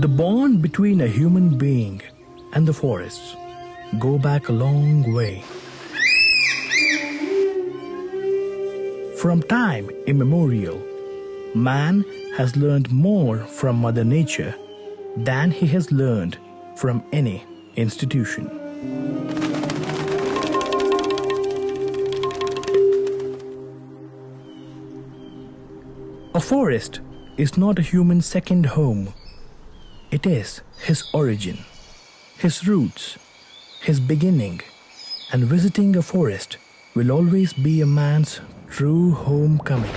The bond between a human being and the forests go back a long way. From time immemorial, man has learned more from Mother Nature than he has learned from any institution. A forest is not a human second home. It is his origin, his roots, his beginning, and visiting a forest will always be a man's true homecoming.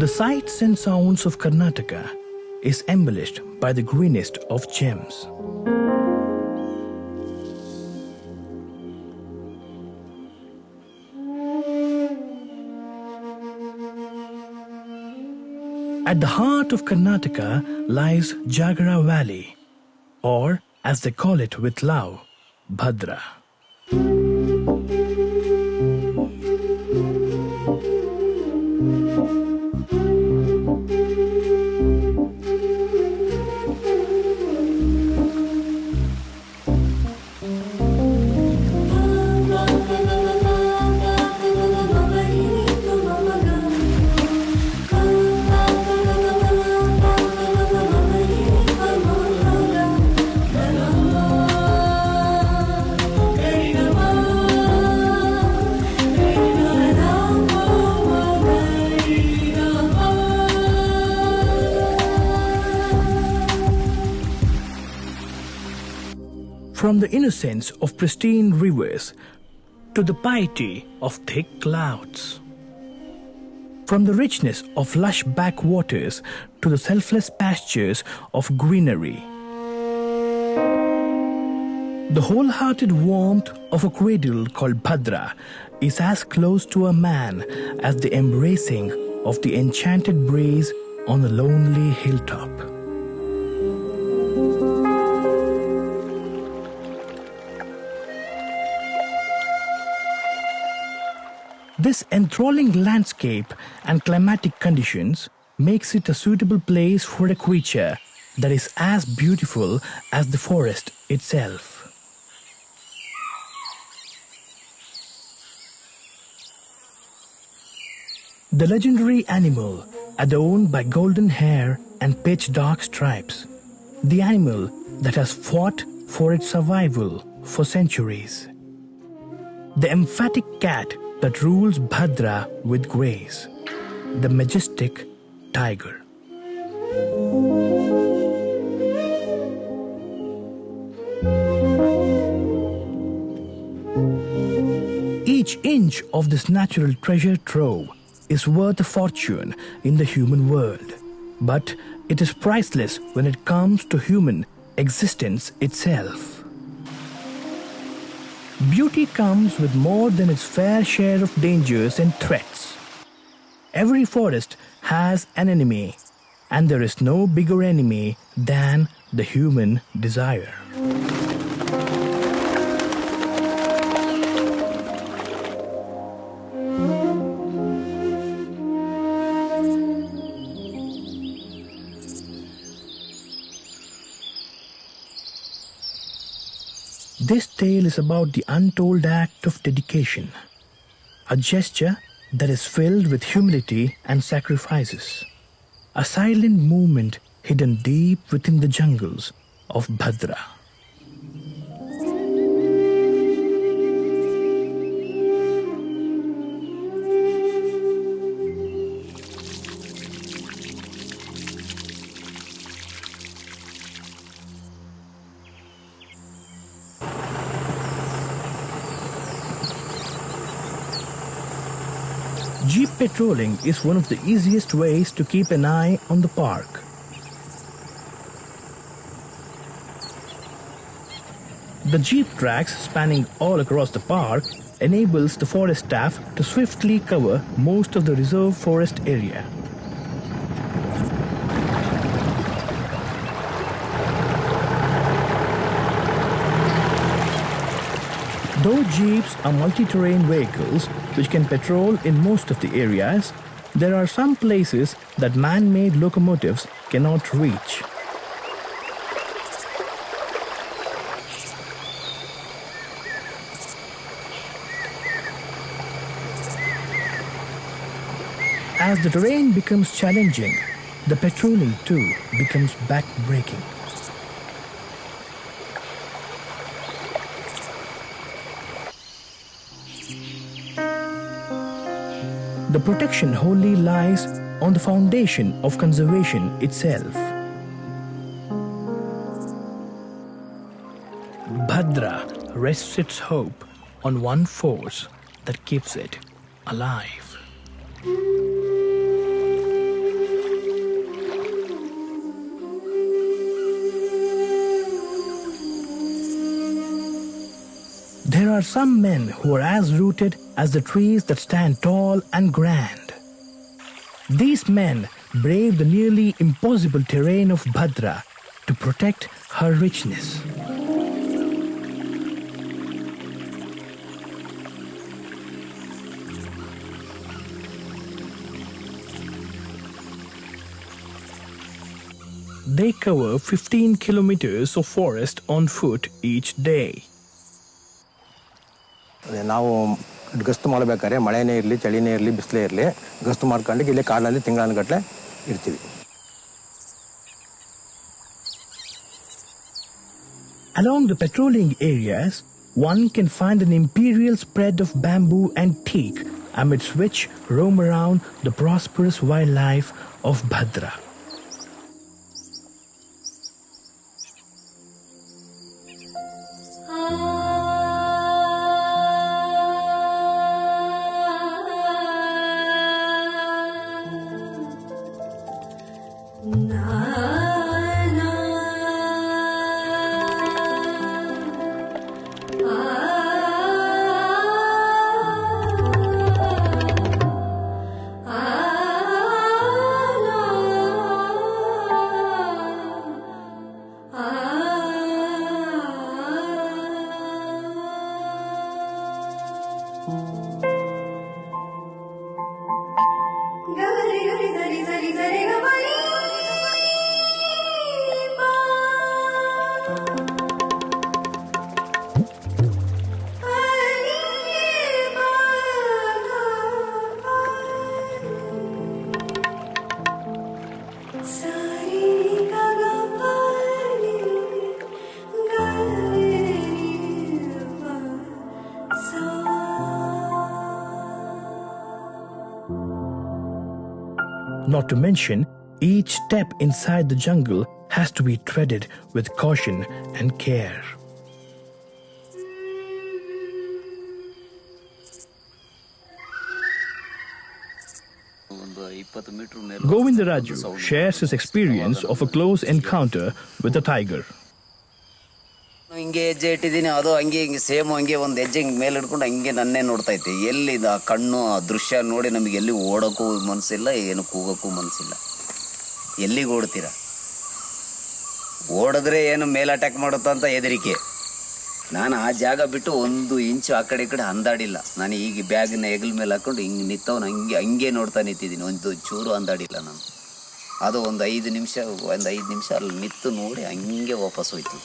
The sights and sounds of Karnataka is embellished by the greenest of gems. At the heart of Karnataka lies Jagara Valley, or as they call it with love, Bhadra. Innocence of pristine rivers to the piety of thick clouds. From the richness of lush backwaters to the selfless pastures of greenery. The wholehearted warmth of a cradle called Bhadra is as close to a man as the embracing of the enchanted breeze on a lonely hilltop. This enthralling landscape and climatic conditions makes it a suitable place for a creature that is as beautiful as the forest itself. The legendary animal adorned by golden hair and pitch dark stripes. The animal that has fought for its survival for centuries. The emphatic cat that rules Bhadra with grace. The majestic tiger. Each inch of this natural treasure trove is worth a fortune in the human world, but it is priceless when it comes to human existence itself. Beauty comes with more than its fair share of dangers and threats. Every forest has an enemy, and there is no bigger enemy than the human desire. Tale is about the untold act of dedication, a gesture that is filled with humility and sacrifices, a silent movement hidden deep within the jungles of Bhadra. Jeep patrolling is one of the easiest ways to keep an eye on the park. The Jeep tracks spanning all across the park enables the forest staff to swiftly cover most of the reserve forest area. Though Jeeps are multi-terrain vehicles which can patrol in most of the areas, there are some places that man-made locomotives cannot reach. As the terrain becomes challenging, the patrolling too becomes back-breaking. The protection wholly lies on the foundation of conservation itself. Bhadra rests its hope on one force that keeps it alive. There are some men who are as rooted as the trees that stand tall and grand. These men brave the nearly impossible terrain of Bhadra to protect her richness. They cover 15 kilometers of forest on foot each day. ಗಸ್ತು ಮಾಡಬೇಕಾದ್ರೆ ಮಳೆನೇ ಇರಲಿ ಚಳಿನೇ ಇರಲಿ ಬಿಸಿಲೇ ಇರಲಿ ಗಸ್ತು ಮಾಡ್ಕೊಂಡು ಇಲ್ಲೇ ಕಾಡಲ್ಲಿ ತಿಂಗಳಾನುಗಟ್ಲೆ ಇರ್ತೀವಿ Along the patrolling areas, one can find an imperial spread of bamboo and teak amidst which roam around the prosperous wildlife of Bhadra. Not to mention, each step inside the jungle has to be treaded with caution and care. Govindaraju shares his experience of a close encounter with a tiger. ಹಿಂಗೆ ಹೆಜ್ಜೆ ಇಟ್ಟಿದ್ದೀನಿ, ಅದು ಹಂಗೆ ಹಿಂಗೆ, same ಹಂಗೆ ಒಂದು ಹೆಜ್ಜೆ ಹಿಂಗೆ ಮೇಲೆ ಹಿಡ್ಕೊಂಡು ಹಂಗೆ ನನ್ನೇ ನೋಡ್ತಾ ಎಲ್ಲಿ ಇದು ಆ ಕಣ್ಣು, ಆ ದೃಶ್ಯ ನೋಡಿ ನಮಗೆ ಎಲ್ಲಿ ಓಡೋಕ್ಕೂ ಮನಸ್ಸಿಲ್ಲ ಏನು ಕೂಗೋಕ್ಕೂ ಮನಸ್ಸಿಲ್ಲ ಎಲ್ಲಿಗೆ ಓಡ್ತೀರಾ? ಓಡಿದ್ರೆ ಏನು ಮೇಲೆ ಅಟ್ಯಾಕ್ ಮಾಡುತ್ತಾ ಅಂತ ಹೆದರಿಕೆ. ನಾನು ಆ ಜಾಗ ಬಿಟ್ಟು ಒಂದು ಇಂಚು ಆ ಕಡೆ ಈ ಕಡೆ ಅಂದಾಡಿಲ್ಲ. ನಾನು ಈಗ ಬ್ಯಾಗ್ನ ಹೆಗಲ ಮೇಲೆ ಹಾಕ್ಕೊಂಡು ಹಿಂಗೆ ನಿಂತವನು ಹಂಗೆ ಹಂಗೆ ನೋಡ್ತಾ ನಿಂತಿದ್ದೀನಿ. ಒಂದು ಚೂರು ಅಂದಾಡಿಲ್ಲ ನಾನು. ಅದು ಒಂದು ಐದು ನಿಮಿಷ, ಒಂದು ಐದು ನಿಮಿಷ ಅಲ್ಲಿ ನಿಂತು ನೋಡಿ ಹಂಗೆ ವಾಪಸ್ ಹೋಯ್ತು.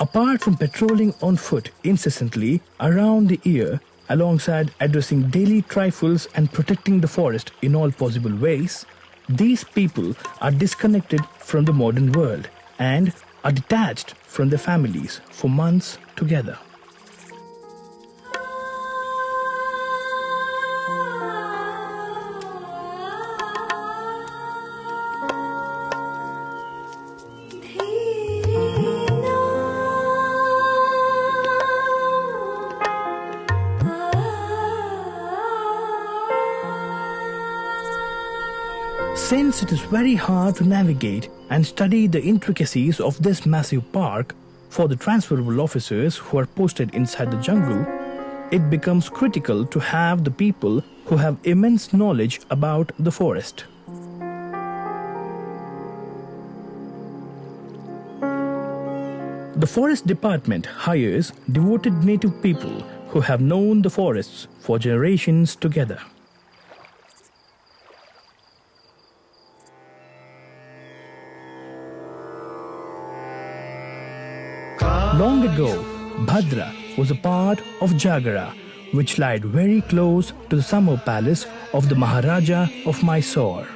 Apart from patrolling on foot incessantly around the year, alongside addressing daily trifles and protecting the forest in all possible ways, these people are disconnected from the modern world and are detached from their families for months together. Since it is very hard to navigate and study the intricacies of this massive park for the transferable officers who are posted inside the jungle, it becomes critical to have the people who have immense knowledge about the forest. The Forest Department hires devoted native people who have known the forests for generations together. Bhadra was a part of Jagara, which lied very close to the summer palace of the Maharaja of Mysore.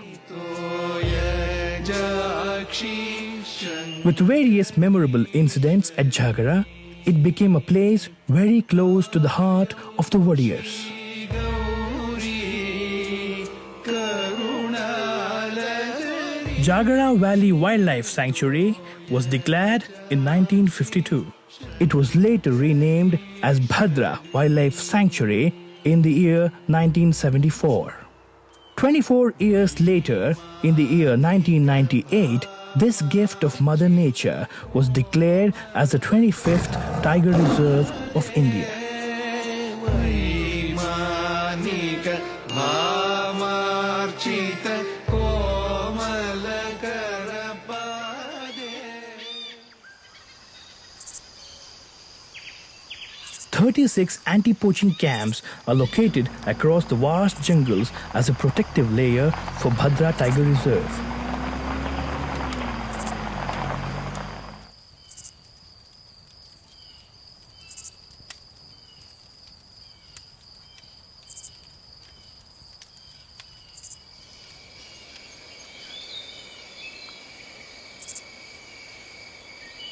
With various memorable incidents at Jagara, it became a place very close to the heart of the Wodeyars. Jagara Valley Wildlife Sanctuary was declared in 1952. It was later renamed as Bhadra Wildlife Sanctuary in the year 1974. 24 years later, in the year 1998, this gift of Mother Nature was declared as the 25th Tiger Reserve of India. 36 anti poaching camps are located across the vast jungles as a protective layer for Bhadra Tiger Reserve.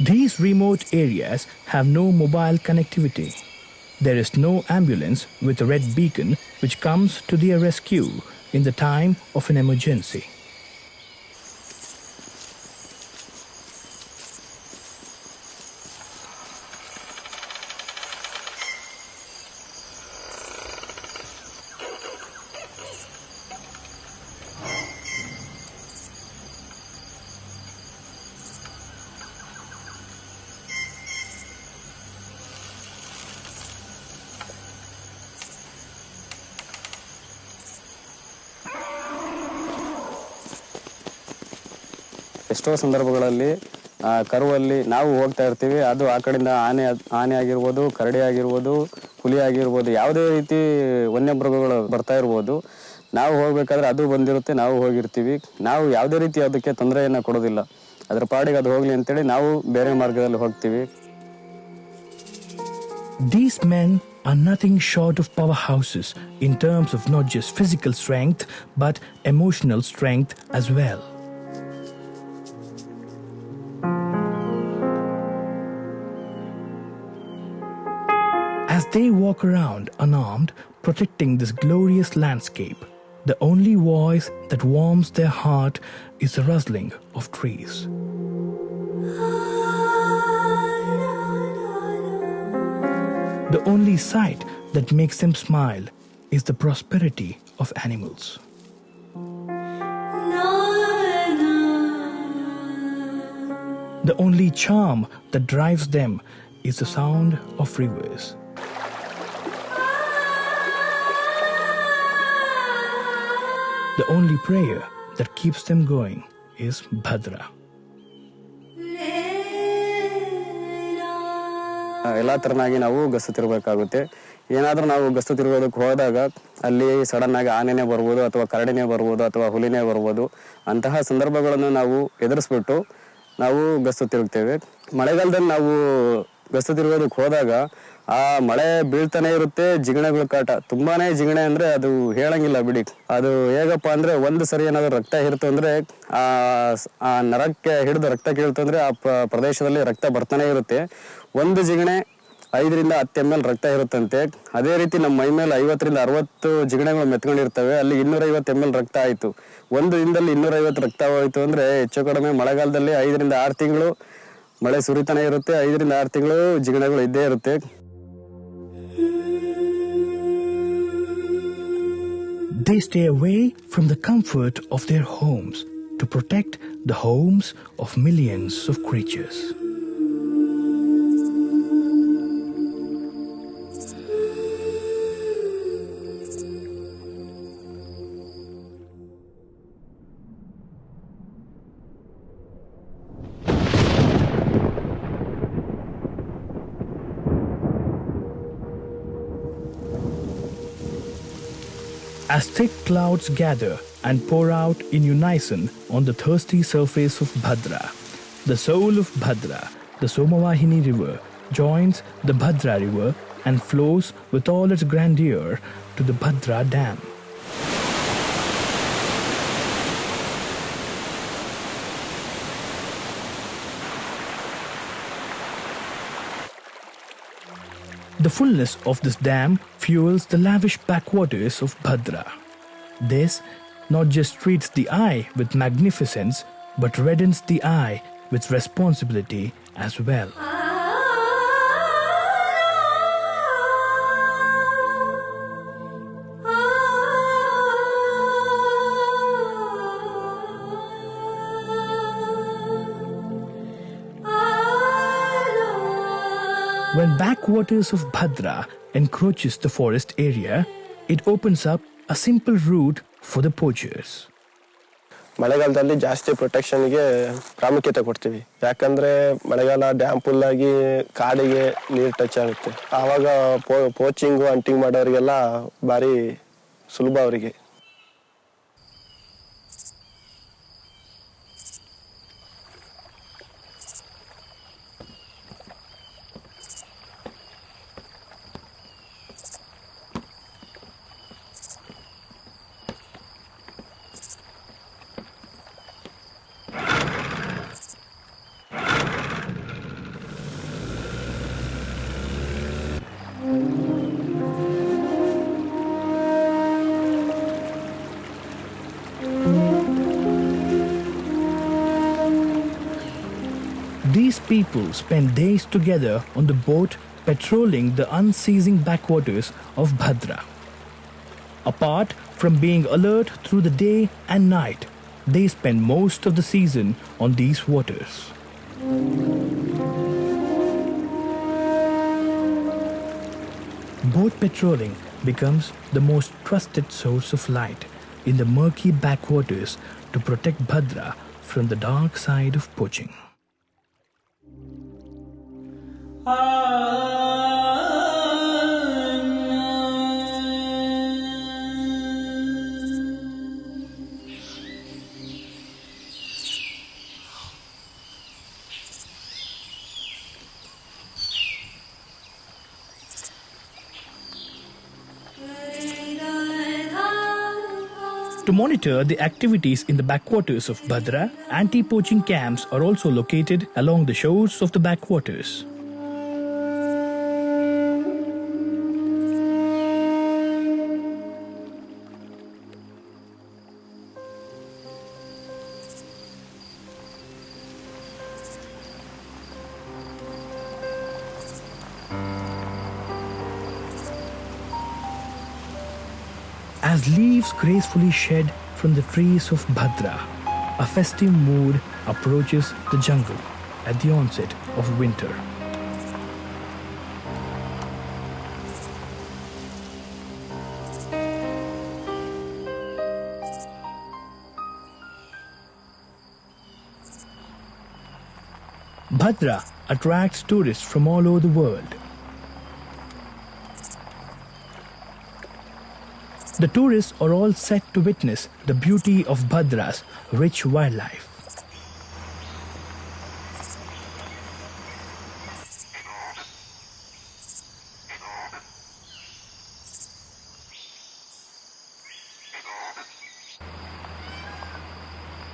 These remote areas have no mobile connectivity. There is no ambulance with a red beacon which comes to their rescue in the time of an emergency. ಎಷ್ಟೋ ಸಂದರ್ಭಗಳಲ್ಲಿ ಕರುವಲ್ಲಿ ನಾವು ಹೋಗ್ತಾ ಇರ್ತೀವಿ. ಅದು ಆ ಕಡೆಯಿಂದ ಆನೆ ಆನೆ ಆಗಿರ್ಬೋದು, ಕರಡಿ ಆಗಿರ್ಬೋದು, ಹುಲಿ ಆಗಿರ್ಬೋದು, ಯಾವುದೇ ರೀತಿ ವನ್ಯಮೃಗಗಳು ಬರ್ತಾ ಇರ್ಬೋದು. ನಾವು ಹೋಗ್ಬೇಕಾದ್ರೆ ಅದು ಬಂದಿರುತ್ತೆ, ನಾವು ಹೋಗಿರ್ತೀವಿ. ನಾವು ಯಾವುದೇ ರೀತಿ ಅದಕ್ಕೆ ತೊಂದರೆಯನ್ನು ಕೊಡೋದಿಲ್ಲ. ಅದ್ರ ಪಾಡಿಗೆ ಅದು ಹೋಗ್ಲಿ ಅಂತೇಳಿ ನಾವು ಬೇರೆ ಮಾರ್ಗದಲ್ಲಿ ಹೋಗ್ತೀವಿ. These men are nothing short of powerhouses in terms of not just physical strength, but emotional strength as well. As they walk around unarmed, protecting this glorious landscape, the only voice that warms their heart is the rustling of trees. The only sight that makes them smile is the prosperity of animals. The only charm that drives them is the sound of rivers. The only prayer that keeps them going is Bhadra. ಎಲ್ಲ ಥರನಾಗಿ ನಾವು ಗಸ್ತು ತಿರ್ಬೇಕಾಗುತ್ತೆ ಏನಾದರೂ ನಾವು ಗಸ್ತು ತಿರುಗೋದಕ್ಕೆ ಹೋದಾಗ ಅಲ್ಲಿ sudden ಆಗಿ ಆನೆನೇ ಬರ್ಬೋದು ಅಥವಾ ಕರಡಿನೇ ಬರ್ಬೋದು ಅಥವಾ ಹುಲಿನೇ ಬರ್ಬೋದು ಅಂತಹ ಸಂದರ್ಭಗಳನ್ನು ನಾವು ಎದುರಿಸ್ಬಿಟ್ಟು ನಾವು ಗಸ್ತು ತಿರುಗ್ತೇವೆ ಮಳೆಗಾಲದಲ್ಲಿ ನಾವು ಗಸ್ತು ತಿರುಗೋದಕ್ಕೆ ಹೋದಾಗ ಆ ಮಳೆ ಬೀಳ್ತಾನೆ ಇರುತ್ತೆ, ಜಿಗಣೆಗಳ ಕಾಟ. ತುಂಬಾನೇ ಜಿಗಣೆ ಅಂದ್ರೆ ಅದು ಹೇಳಂಗಿಲ್ಲ ಬಿಡಿ. ಅದು ಹೇಗಪ್ಪ ಅಂದ್ರೆ ಒಂದು ಸರಿ ಏನಾದ್ರು ರಕ್ತ ಹಿಡ್ತು ಅಂದ್ರೆ ಆ ನರಕ್ಕೆ ಹಿಡಿದು ರಕ್ತ ಕೇಳ್ತು ಅಂದ್ರೆ ಆ ಪ್ರದೇಶದಲ್ಲಿ ರಕ್ತ ಬರ್ತಾನೆ ಇರುತ್ತೆ. ಒಂದು ಜಿಗಣೆ ಐದರಿಂದ ಹತ್ತು ಎಂ ಎಲ್ ರಕ್ತ ಇರುತ್ತಂತೆ. ಅದೇ ರೀತಿ ನಮ್ಮ ಮೈ ಮೇಲೆ ಐವತ್ತರಿಂದ ಅರವತ್ತು ಜಿಗಣೆಗಳು ಮೆತ್ಕೊಂಡಿರ್ತವೆ. ಅಲ್ಲಿ ಇನ್ನೂರೈವತ್ತು ಎಂ ಎಲ್ ರಕ್ತ ಆಯಿತು. ಒಂದು ದಿನದಲ್ಲಿ ಇನ್ನೂರೈವತ್ತು ರಕ್ತ ಹೋಯಿತು ಅಂದರೆ ಹೆಚ್ಚು ಕಡಿಮೆ ಮಳೆಗಾಲದಲ್ಲಿ ಐದರಿಂದ ಆರು ತಿಂಗಳು ಮಳೆ ಸುರಿತಾನೆ ಇರುತ್ತೆ. ಐದರಿಂದ ಆರು ತಿಂಗಳು ಜಿಗಣೆಗಳು ಇದ್ದೇ ಇರುತ್ತೆ. They stay away from the comfort of their homes to protect the homes of millions of creatures. As thick clouds gather and pour out in unison on the thirsty surface of Bhadra, the soul of Bhadra, the Somavahini river, joins the Bhadra river and flows with all its grandeur to the Bhadra dam. The fullness of this dam fuels the lavish backwaters of Bhadra. This not just treats the eye with magnificence, but reddens the eye with responsibility as well. When backwaters of Bhadra encroaches the forest area, it opens up a simple route for the poachers. ಮಳೆಗಾಲದಲ್ಲಿ ಜಾಸ್ತಿ ಪ್ರೊಟೆಕ್ಷನ್ಗೆ ಪ್ರಾಮುಖ್ಯತೆ ಕೊಡ್ತೀವಿ. ಯಾಕಂದ್ರೆ ಮಳೆಗಾಲ dam full ಆಗಿ ಕಾಡಿಗೆ ನೀರು touch ಆಗುತ್ತೆ. ಆವಾಗ ಪೋಚಿಂಗು ಅಂಟಿಂಗ್ ಮಾಡೋರಿಗೆಲ್ಲ ಭಾರಿ ಸುಲಭ ಅವರಿಗೆ. Spend days together on the boat patrolling the unceasing backwaters of Bhadra. Apart from being alert through the day and night, they spend most of the season on these waters. Boat patrolling becomes the most trusted source of light in the murky backwaters to protect Bhadra from the dark side of poaching. To monitor the activities in the backwaters of Bhadra, anti poaching camps are also located along the shores of the backwaters. Leaves gracefully shed from the trees of Bhadra, a festive mood approaches the jungle at the onset of winter. Bhadra attracts tourists from all over the world. The tourists are all set to witness the beauty of Bhadra's rich wildlife.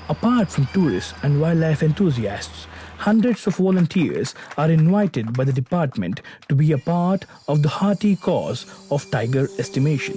Apart from tourists and wildlife enthusiasts, hundreds of volunteers are invited by the department to be a part of the hearty cause of tiger estimation.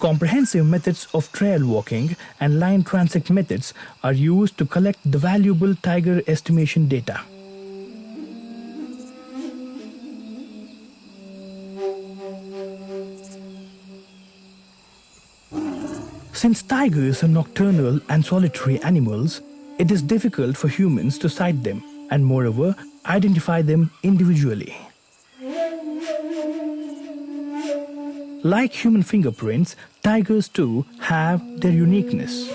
Comprehensive methods of trail walking and line transect methods are used to collect the valuable tiger estimation data. Since tigers are nocturnal and solitary animals, it is difficult for humans to sight them and, moreover, identify them individually. Like human fingerprints, tigers too have their uniqueness.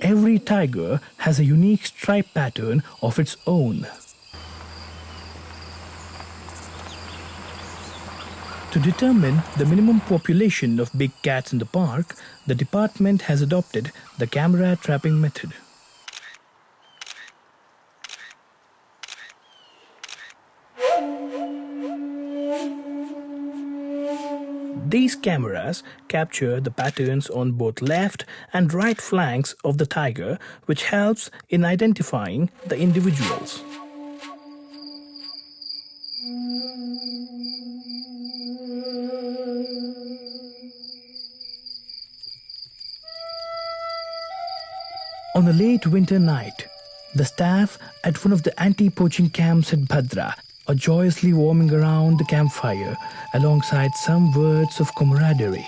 Every tiger has a unique stripe pattern of its own. To determine the minimum population of big cats in the park, the department has adopted the camera trapping method. These cameras capture the patterns on both left and right flanks of the tiger, which helps in identifying the individuals. On a late winter night, the staff at one of the anti poaching camps at Bhadra are joyously warming around the campfire alongside some words of camaraderie.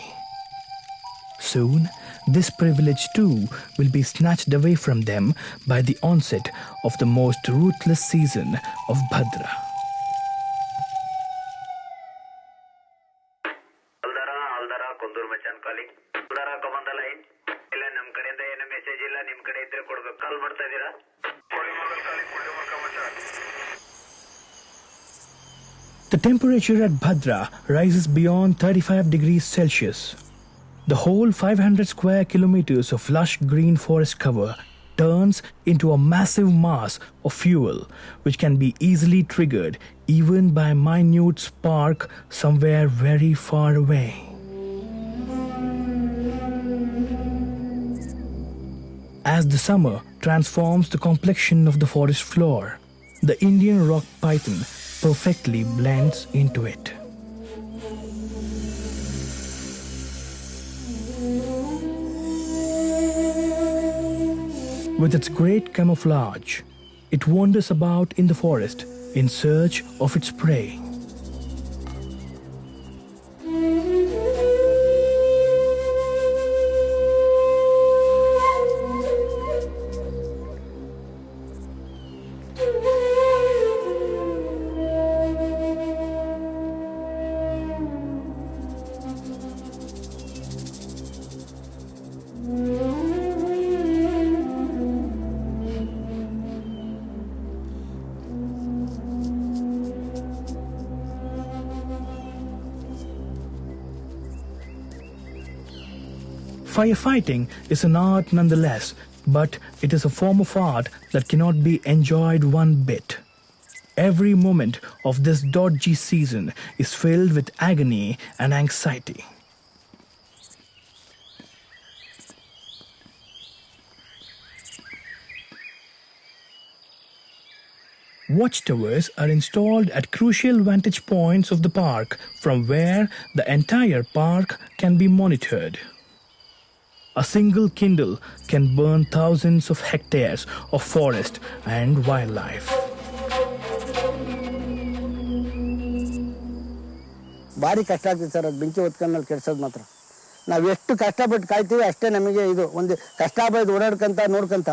Soon, this privilege too will be snatched away from them by the onset of the most ruthless season of Bhadra. Temperature at Bhadra rises beyond 35 degrees Celsius. The whole 500 square kilometers of lush green forest cover turns into a massive mass of fuel, which can be easily triggered even by a minute spark somewhere very far away. As the summer transforms the complexion of the forest floor, the Indian rock python perfectly blends into it. With its great camouflage, it wanders about in the forest in search of its prey. Firefighting is an art nonetheless, but it is a form of art that cannot be enjoyed one bit. Every moment of this dodgy season is filled with agony and anxiety. Watchtowers are installed at crucial vantage points of the park from where the entire park can be monitored. A single kindle can burn thousands of hectares of forest and wildlife. ಭಾರಿ ಕಷ್ಟ ಆಗ್ತದೆ sir, ಅದು ಬೆಂಕಿ ಹೊತ್ಕೊಂಡ್ಮೇಲೆ ಕೆಡ್ಸೋದು ಮಾತ್ರ. ನಾವು ಎಷ್ಟು ಕಷ್ಟಪಟ್ಟು ಕಾಯ್ತೀವಿ ಅಷ್ಟೇ ನಮಗೆ ಇದು, ಒಂದು ಕಷ್ಟ ಬೈದು ಓಡಾಡ್ಕೊಂತ, ನೋಡ್ಕೊಂತ.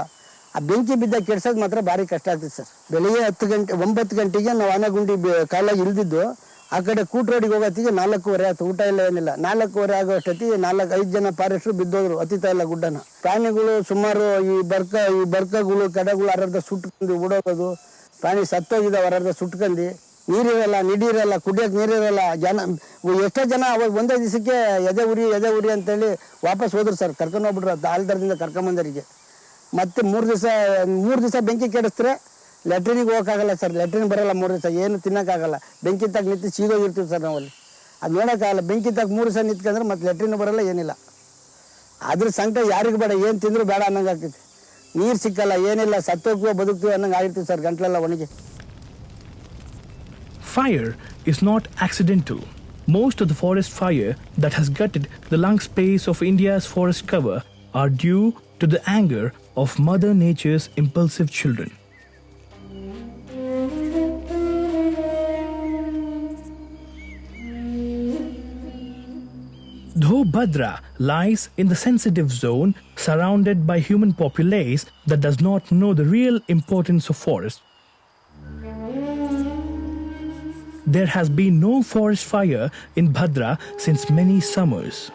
ಆ ಬೆಂಕಿ ಬಿದ್ದಾಗ ಕೆಡ್ಸೋದು ಮಾತ್ರ ಭಾರಿ ಕಷ್ಟ ಆಗ್ತದೆ ಸರ್. ಬೆಳಿಗ್ಗೆ ಹತ್ತು ಗಂಟೆ, ಒಂಬತ್ತು ಗಂಟೆಗೆ ನಾವು ಆನೆಗುಂಡಿ ಕಾಲಾಗಿ ಇಳಿದಿದ್ದು ಆ ಕಡೆ ಕೂಟ್ ರೋಡಿಗೆ ಹೋಗೋತ್ತಿಗೆ ನಾಲ್ಕೂವರೆ ಆಯ್ತು, ಊಟ ಇಲ್ಲ ಏನಿಲ್ಲ. ನಾಲ್ಕೂವರೆ ಆಗೋ ಅಷ್ಟೊತ್ತಿಗೆ ನಾಲ್ಕು ಐದು ಜನ ಫಾರೆಸ್ಟ್ರು ಬಿದ್ದೋದ್ರು ಅತಿತಾ ಇಲ್ಲ ಗುಡ್ಡನ. ಪ್ರಾಣಿಗಳು ಸುಮಾರು ಈ ಬರ್ಕ, ಈ ಬರ್ಕಗಳು, ಕಡೆಗಳು ಅರ್ಧ ಸುಟ್ಕೊಂಡು ಓಡೋಗೋದು. ಪ್ರಾಣಿ ಸತ್ತೋಗಿದ್ದಾವೆ, ಅರ್ಧ ಸುಟ್ಕೊಂಡು. ನೀರಿರಲ್ಲ, ನಿಡಿರಲ್ಲ ಕುಡಿಯೋಕೆ ನೀರಿರಲ್ಲ. ಜನ, ಎಷ್ಟೋ ಜನ ಅವಾಗ ಒಂದೇ ದಿವಸಕ್ಕೆ ಎದೆ ಉರಿ ಎದೆ ಉರಿ ಅಂತೇಳಿ ವಾಪಸ್ ಹೋದ್ರು ಸರ್. ಕರ್ಕೊಂಡು ಹೋಗ್ಬಿಟ್ರು ಆಲ್ದರದಿಂದ ಕರ್ಕೊಂಬಂದರಿಗೆ ಮತ್ತೆ ಮೂರು ದಿವಸ ಮೂರು ದಿವಸ ಬೆಂಕಿ ಕೆಡಿಸ್ತಾರೆ ಲೆಟ್ರಿನಿಗೆ ಹೋಗೋಕ್ಕಾಗಲ್ಲ ಸರ್ ಲೆಟ್ರಿನ್ ಬರಲ್ಲ ಮೂರು ದಿವಸ ಏನು ತಿನ್ನೋಕ್ಕಾಗಲ್ಲ ಬೆಂಕಿ ತಗ ನಿಂತು ಸೀಗೋಗಿರ್ತೀವಿ ಸರ್ ನಾವಲ್ಲಿ ಅದು ನೋಡೋಕ್ಕಾಗಲ್ಲ ಬೆಂಕಿ ತಗ ಮೂರು ದಿವಸ ನಿಂತ್ಕೊಂಡ್ರೆ ಮತ್ತೆ ಲೆಟ್ರಿನ್ ಬರಲ್ಲ ಏನಿಲ್ಲ ಅದ್ರ ಸಂಕಟ ಯಾರಿಗೂ ಬೇಡ ಏನು ತಿಂದ್ರು ಬೇಡ ಅನ್ನಂಗೆ ಆಗ್ತೈತಿ ನೀರು ಸಿಕ್ಕಲ್ಲ ಏನಿಲ್ಲ ಸತ್ತೋಗ್ತೀವೋ ಬದುಕ್ತೀವೋ ಅನ್ನಂಗೆ ಆಗಿರ್ತೀವಿ ಸರ್ ಗಂಟ್ಲೆಲ್ಲ ಒಣಗಿ Fire is not accidental. most of the forest fire that has gutted the lung space of India's forest cover are due to the anger of Mother Nature's impulsive children. Though Bhadra lies in the sensitive zone surrounded by human populace that does not know the real importance of forest, there has been no forest fire in Bhadra since many summers.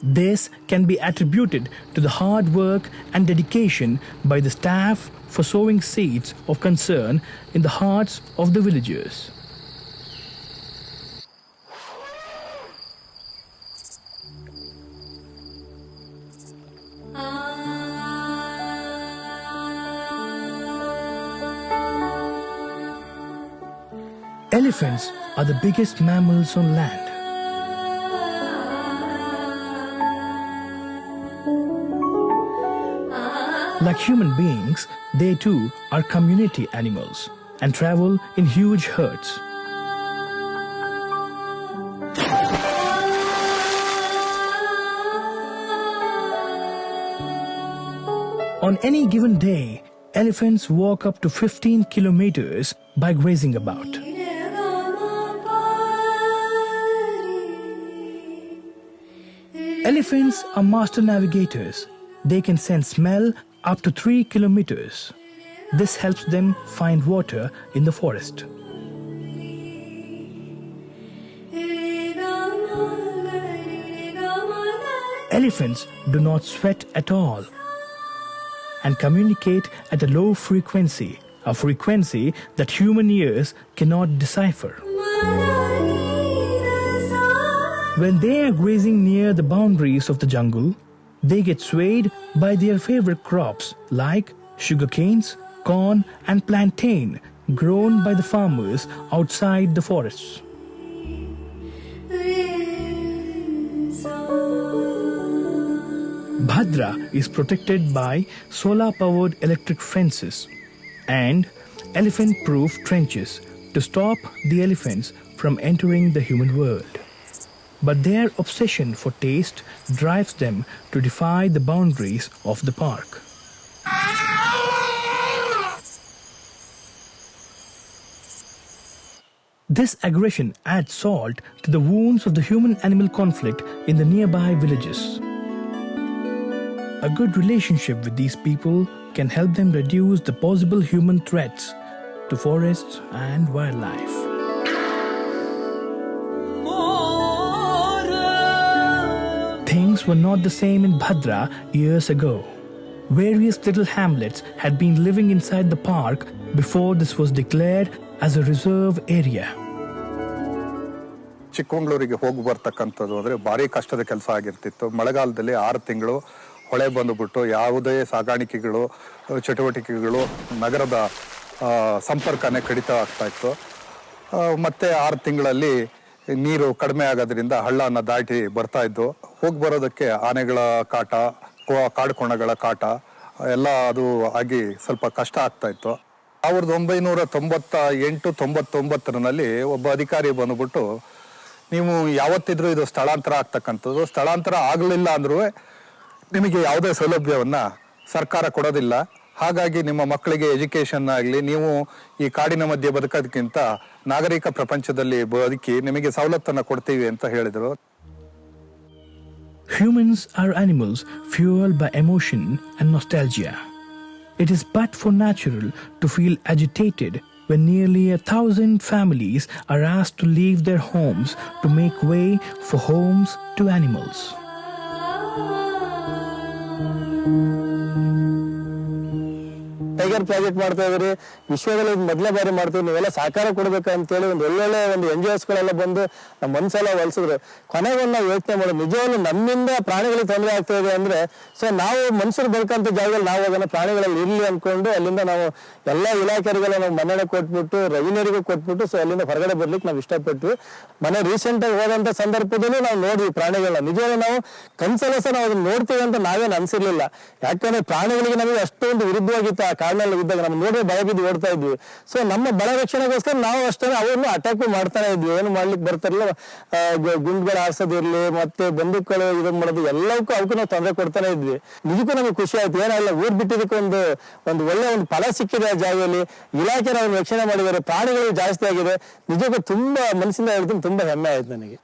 This can be attributed to the hard work and dedication by the staff for sowing seeds of concern in the hearts of the villagers. Elephants are the biggest mammals on land. Like human beings, they too are community animals and travel in huge herds. On any given day, elephants walk up to 15 kilometers by grazing about. Elephants are master navigators. They can sense smell up to 3 kilometers. This helps them find water in the forest. Elephants do not sweat at all and communicate at a low frequency, a frequency that human ears cannot decipher. When they are grazing near the boundaries of the jungle, they get swayed by their favorite crops like sugarcanes, corn, and plantain grown by the farmers outside the forests. Bhadra is protected by solar powered electric fences and elephant proof trenches to stop the elephants from entering the human world. But their obsession for taste drives them to defy the boundaries of the park. This aggression adds salt to the wounds of the human animal conflict in the nearby villages. A good relationship with these people can help them reduce the possible human threats to forests and wildlife. Were not the same in Bhadra years ago. Various little hamlets had been living inside the park before this was declared as a reserve area. ಚಿಕ್ಕಮಂಗ್ಳೂರಿಗೆ ಹೋಗಿ ಬರ್ತಕ್ಕಂಥದ್ದು ಅಂದರೆ ಭಾರಿ ಕಷ್ಟದ ಕೆಲಸ ಆಗಿರ್ತಿತ್ತು ಮಳೆಗಾಲದಲ್ಲಿ ಆರು ತಿಂಗಳು ಹೊಳೆ ಬಂದುಬಿಟ್ಟು ಯಾವುದೇ ಸಾಗಾಣಿಕೆಗಳು ಚಟುವಟಿಕೆಗಳು ನಗರದ ಸಂಪರ್ಕನೇ ಕಡಿತ ಆಗ್ತಾ ಇತ್ತು ಮತ್ತೆ ಆರು ತಿಂಗಳಲ್ಲಿ ನೀರು ಕಡಿಮೆ ಆಗೋದ್ರಿಂದ ಹಳ್ಳನ ದಾಟಿ ಬರ್ತಾ ಇದ್ದು, ಹೋಗಿ ಬರೋದಕ್ಕೆ ಆನೆಗಳ ಕಾಟ ಕಾಡುಕೋಣಗಳ ಕಾಟ, ಎಲ್ಲ ಅದು ಆಗಿ ಸ್ವಲ್ಪ ಕಷ್ಟ ಆಗ್ತಾ ಇತ್ತು. ಸಾವಿರದ ಒಂಬೈನೂರ ತೊಂಬತ್ತ ಎಂಟು, ತೊಂಬತ್ತೊಂಬತ್ತರಲ್ಲಿ ಒಬ್ಬ ಅಧಿಕಾರಿ ಬಂದ್ಬಿಟ್ಟು, ನೀವು ಯಾವತ್ತಿದ್ರೂ ಇದು ಸ್ಥಳಾಂತರ ಆಗ್ತಕ್ಕಂಥದ್ದು, ಸ್ಥಳಾಂತರ ಆಗಲಿಲ್ಲ ಅಂದ್ರೂ ನಿಮಗೆ ಯಾವುದೇ ಸೌಲಭ್ಯವನ್ನು ಸರ್ಕಾರ ಕೊಡೋದಿಲ್ಲ. ಹಾಗಾಗಿ ನಿಮ್ಮ ಮಕ್ಕಳಿಗೆ ಎಜುಕೇಶನ್ ಆಗಲಿ ನೀವು ಈ ಕಾಡಿನ ಮಧ್ಯೆ ಬದುಕೋದಕ್ಕಿಂತ ನಾಗರಿಕ ಪ್ರಪಂಚದಲ್ಲಿ ಬದುಕಿ ನಿಮಗೆ ಸವಲತ್ತನ್ನ ಕೊಡ್ತೀವಿ ಅಂತ ಹೇಳಿದ್ರು Humans are animals fueled by emotion and nostalgia. It is but for natural to feel agitated when nearly a thousand families are asked to leave their homes to make way for homes to animals. Tiger project ಮಾಡ್ತಾ ಇದ್ರಿ ವಿಶ್ವದಲ್ಲಿ ಮೊದಲೇ ಬಾರಿ ಮಾಡ್ತೀವಿ. ನೀವೆಲ್ಲ ಸಹಕಾರ ಕೊಡ್ಬೇಕು ಅಂತೇಳಿ ಒಂದು ಒಳ್ಳೊಳ್ಳೆ ಒಂದು ಎನ್ ಜಿ ಬಂದು ನಮ್ಮ ಮನ್ಸೆಲ್ಲ ಹೊಲ್ಸಿದ್ರು ಕೊನೆಗೊಂದು ನಾವು ಯೋಚನೆ ಮಾಡೋದು, ನಿಜವಾಗ್ಲೂ ನಮ್ಮಿಂದ ಪ್ರಾಣಿಗಳಿಗೆ ತೊಂದರೆ ಆಗ್ತಾ ಇದೆ ಅಂದ್ರೆ ಸೊ ನಾವು ಮನುಷ್ಯರು ಬದುಕಂತ ಜಾಗದಲ್ಲಿ ನಾವು ಅದನ್ನ ಪ್ರಾಣಿಗಳಲ್ಲಿ ಇರ್ಲಿ ಅನ್ಕೊಂಡು ಅಲ್ಲಿಂದ ನಾವು ಎಲ್ಲ ಇಲಾಖೆಗಳಿಗೆಲ್ಲ ನಾವು ಮನೆಯ ಕೊಟ್ಬಿಟ್ಟು ರೆವಿನ್ಯೂರಿಗೂ ಕೊಟ್ಬಿಟ್ಟು ಸೊ ಅಲ್ಲಿಂದ ಹೊರಗಡೆ ಬರ್ಲಿಕ್ಕೆ ನಾವು ಇಷ್ಟಪಟ್ವಿ. ಮನೆ ರೀಸೆಂಟ್ ಆಗಿ ಹೋದಂತ ಸಂದರ್ಭದಲ್ಲೂ ನಾವು ನೋಡಿದ್ವಿ ಪ್ರಾಣಿಗಳನ್ನ. ನಿಜವಾಗ್ಲೂ ನಾವು ಕನ್ಸಲ್ಲ ಸಹ ನಾವು ಅದನ್ನ ನೋಡ್ತೀವಿ ಅಂತ ನಾವೇನು ಅನ್ಸಿರ್ಲಿಲ್ಲ. ಯಾಕಂದ್ರೆ ಪ್ರಾಣಿಗಳಿಗೆ ನಮಗೆ ಅಷ್ಟೊಂದು ವಿರುದ್ಧವಾಗಿತ್ತು ಆ ಕಾಡಿನಲ್ಲಿ ರೋಡ್ಗಳಲ್ಲಿ ಇದ್ದಾಗ ನಮ್ಮ ನೋಡಿ ಭಯ ಬಿದ್ದು ಓಡ್ತಾ ಇದ್ವಿ. ಸೊ ನಮ್ಮ ಬಲ ರಕ್ಷಣೆಗೋಸ್ಕರ ನಾವು ಅಷ್ಟೇ ಅವ್ರನ್ನು ಅಟ್ಯಾಕ್ ಮಾಡ್ತಾನೆ ಇದ್ವಿ. ಏನು ಮಾಡ್ಲಿಕ್ಕೆ ಬರ್ತಾರಲ್ಲ ಗುಂಡ್ಗಳು ಹಾರ್ಸೋದಿರ್ಲಿ ಮತ್ತೆ ಬಂದೂಕಗಳು ಇದನ್ ಮಾಡೋದು ಎಲ್ಲವಕ್ಕೂ ಅವಕ್ಕೂ ನಾವು ತೊಂದರೆ ಕೊಡ್ತಾನೆ ಇದ್ವಿ. ನಿಜಕ್ಕೂ ನಮಗೆ ಖುಷಿ ಆಯ್ತು. ಏನಲ್ಲ ಊರ್ ಬಿಟ್ಟಿದ್ದಕ್ಕೆ ಒಂದು ಒಂದು ಒಳ್ಳೆ ಒಂದು ಫಲ ಸಿಕ್ಕಿದೆ ಆ ಜಾಗದಲ್ಲಿ. ಇಲಾಖೆ ನಾವು ರಕ್ಷಣೆ ಮಾಡಿದ್ದಾರೆ. ಪ್ರಾಣಿಗಳು ಜಾಸ್ತಿ ಆಗಿದೆ. ನಿಜಕ್ಕೂ ತುಂಬಾ ಮನಸ್ಸಿಂದ ಹೇಳ್ತೀನಿ ತುಂಬಾ ಹೆಮ್ಮೆ ಆಯ್ತು ನನಗೆ.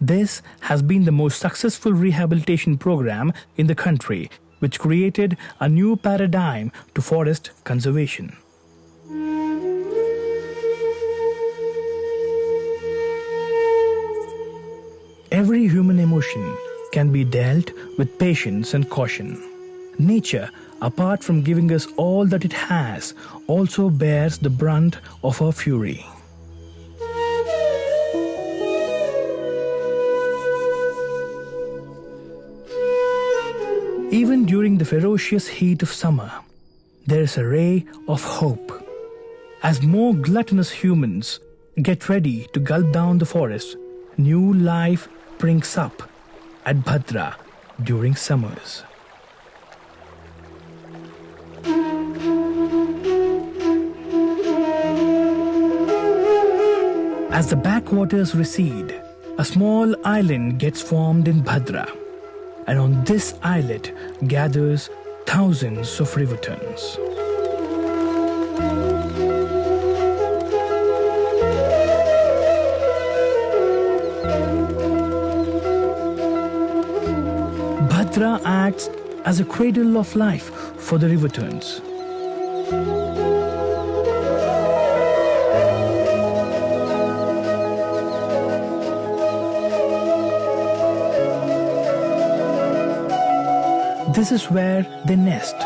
This has been the most successful rehabilitation program in the country, which created a new paradigm to forest conservation. Every human emotion can be dealt with patience and caution. Nature, apart from giving us all that it has, also bears the brunt of our fury. Even during the ferocious heat of summer, there is a ray of hope. As more gluttonous humans get ready to gulp down the forest, new life springs up at Bhadra during summers. As the backwaters recede, a small island gets formed in Bhadra, and on this islet gathers thousands of river terns. Bhadra acts as a cradle of life for the river rivertons. This is where they nest.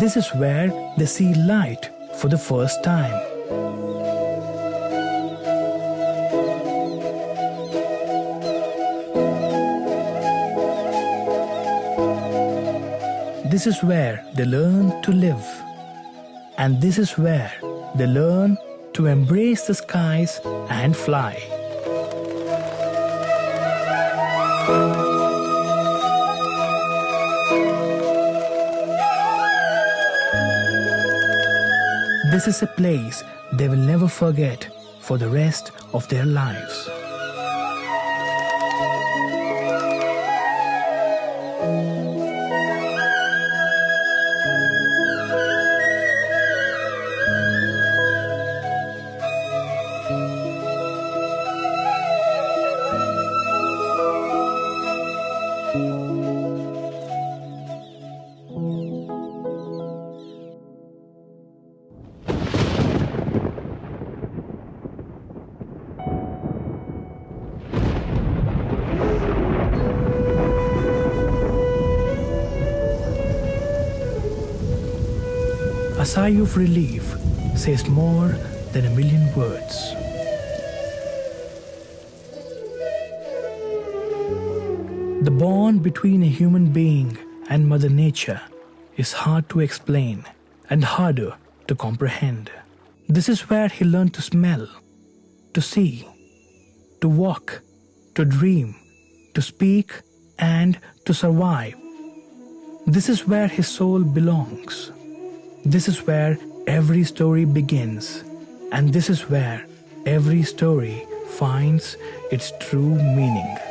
This is where they see light for the first time. This is where they learn to live. And this is where they learn to embrace the skies and fly. This is a place they will never forget for the rest of their lives. A sigh of relief says more than a million words. The bond between a human being and Mother Nature is hard to explain and harder to comprehend. This is where he learned to smell, to see, to walk, to dream, to speak, and to survive. This is where his soul belongs. This is where every story begins, and this is where every story finds its true meaning. ಿ